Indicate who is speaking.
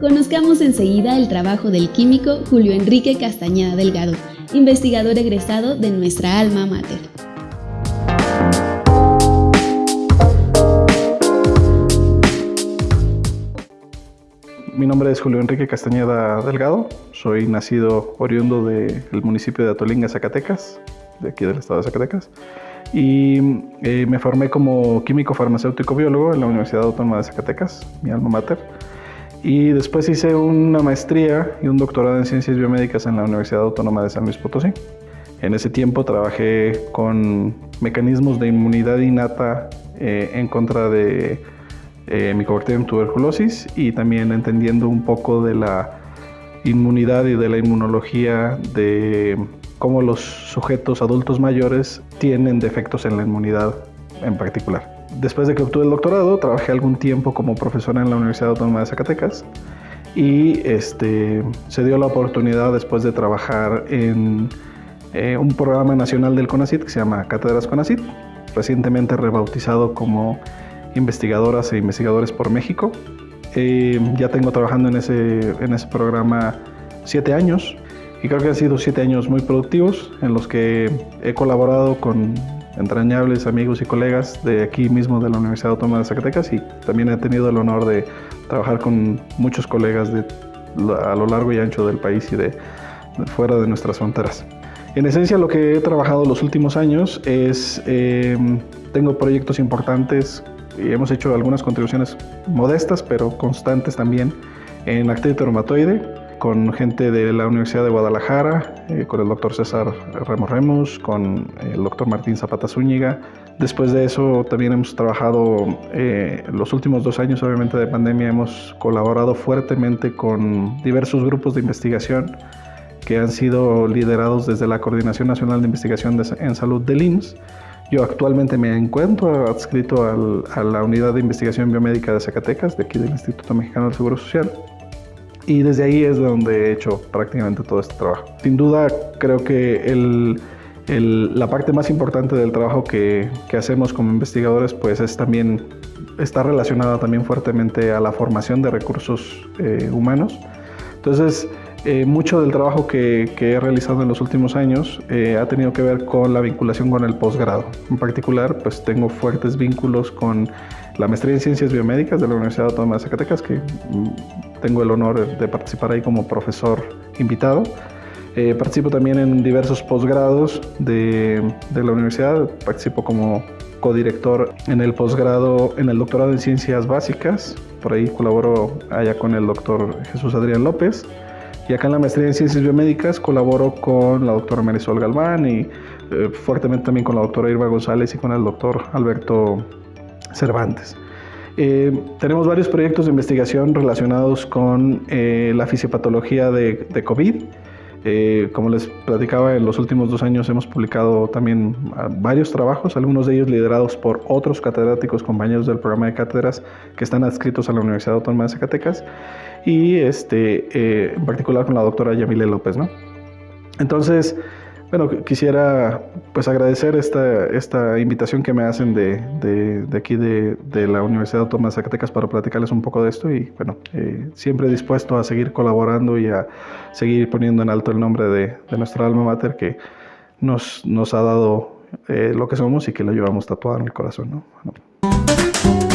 Speaker 1: Conozcamos enseguida el trabajo del químico Julio Enrique Castañeda Delgado, investigador egresado de nuestra alma mater.
Speaker 2: Mi nombre es Julio Enrique Castañeda Delgado, soy nacido oriundo del municipio de Atolinga, Zacatecas, de aquí del estado de Zacatecas, y eh, me formé como químico farmacéutico biólogo en la Universidad Autónoma de Zacatecas, mi alma mater, y después hice una maestría y un doctorado en ciencias biomédicas en la Universidad Autónoma de San Luis Potosí. En ese tiempo trabajé con mecanismos de inmunidad innata eh, en contra de eh, Mycobacterium tuberculosis y también entendiendo un poco de la inmunidad y de la inmunología de cómo los sujetos adultos mayores tienen defectos en la inmunidad en particular. Después de que obtuve el doctorado, trabajé algún tiempo como profesora en la Universidad Autónoma de Zacatecas y este, se dio la oportunidad después de trabajar en eh, un programa nacional del CONACIT que se llama Cátedras CONACIT, recientemente rebautizado como investigadoras e investigadores por México. Eh, ya tengo trabajando en ese, en ese programa siete años y creo que han sido siete años muy productivos en los que he colaborado con entrañables amigos y colegas de aquí mismo de la Universidad Autónoma de Zacatecas y también he tenido el honor de trabajar con muchos colegas de, a lo largo y ancho del país y de, fuera de nuestras fronteras. En esencia lo que he trabajado los últimos años es, eh, tengo proyectos importantes y hemos hecho algunas contribuciones modestas, pero constantes también en actividad reumatoide, con gente de la Universidad de Guadalajara, eh, con el doctor César Ramos Remus, con el doctor Martín Zapata Zúñiga. Después de eso también hemos trabajado, eh, los últimos dos años obviamente de pandemia, hemos colaborado fuertemente con diversos grupos de investigación que han sido liderados desde la Coordinación Nacional de Investigación en Salud del IMSS yo actualmente me encuentro adscrito a la Unidad de Investigación Biomédica de Zacatecas, de aquí del Instituto Mexicano del Seguro Social. Y desde ahí es donde he hecho prácticamente todo este trabajo. Sin duda, creo que la parte más importante del trabajo que, hacemos como investigadores, pues es también, está relacionada también fuertemente a la formación de recursos eh, humanos. Entonces, eh, mucho del trabajo que, he realizado en los últimos años eh, ha tenido que ver con la vinculación con el posgrado. En particular, pues tengo fuertes vínculos con la maestría en Ciencias Biomédicas de la Universidad Autónoma de Zacatecas, que mm, tengo el honor de participar ahí como profesor invitado. Eh, participo también en diversos posgrados de, de la universidad, participo como codirector en el posgrado, en el doctorado en Ciencias Básicas, por ahí colaboro allá con el doctor Jesús Adrián López. Y acá en la maestría en ciencias biomédicas colaboro con la doctora Marisol Galván y eh, fuertemente también con la doctora Irma González y con el doctor Alberto Cervantes. Eh, tenemos varios proyectos de investigación relacionados con eh, la fisiopatología de, de COVID eh, como les platicaba, en los últimos dos años hemos publicado también ah, varios trabajos, algunos de ellos liderados por otros catedráticos, compañeros del programa de cátedras que están adscritos a la Universidad Autónoma de Zacatecas y este, eh, en particular con la doctora Yamile López. ¿no? Entonces, bueno, quisiera pues agradecer esta, esta invitación que me hacen de, de, aquí de, de, la Universidad Autónoma de Zacatecas para platicarles un poco de esto y bueno, eh, siempre dispuesto a seguir colaborando y a seguir poniendo en alto el nombre de, nuestra alma mater que nos, nos ha dado eh, lo que somos y que lo llevamos tatuado en el corazón. ¿no?